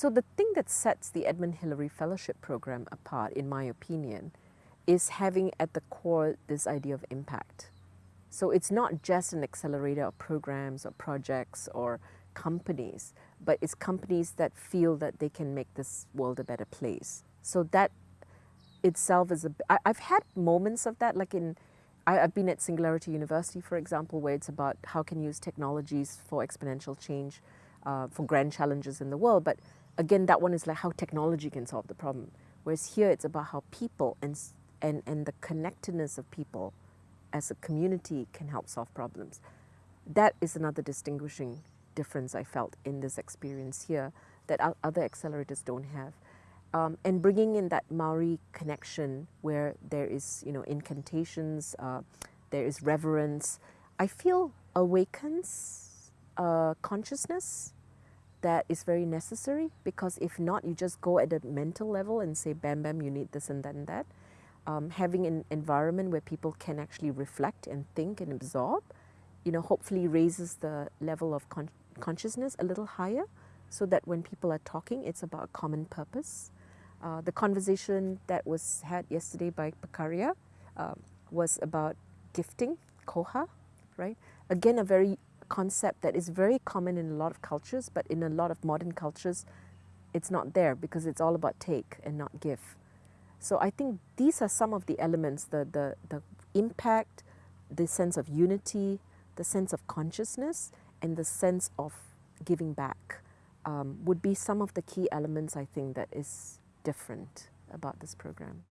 So the thing that sets the Edmund Hillary Fellowship Program apart, in my opinion, is having at the core this idea of impact. So it's not just an accelerator of programs or projects or companies, but it's companies that feel that they can make this world a better place. So that itself is a. I, I've had moments of that, like in, I, have been at Singularity University, for example, where it's about how can use technologies for exponential change, uh, for grand challenges in the world. But again, that one is like how technology can solve the problem. Whereas here, it's about how people and and and the connectedness of people as a community can help solve problems. That is another distinguishing difference I felt in this experience here that other accelerators don't have. Um, and bringing in that Maori connection where there is, you know, incantations, uh, there is reverence, I feel awakens uh, consciousness that is very necessary because if not, you just go at a mental level and say, bam, bam, you need this and that and that. Um, having an environment where people can actually reflect and think and absorb, you know, hopefully raises the level of con consciousness a little higher so that when people are talking, it's about a common purpose. Uh, the conversation that was had yesterday by Pakaria uh, was about gifting, koha, right? Again, a very concept that is very common in a lot of cultures, but in a lot of modern cultures, it's not there because it's all about take and not give. So I think these are some of the elements, the, the, the impact, the sense of unity, the sense of consciousness, and the sense of giving back um, would be some of the key elements I think that is different about this program.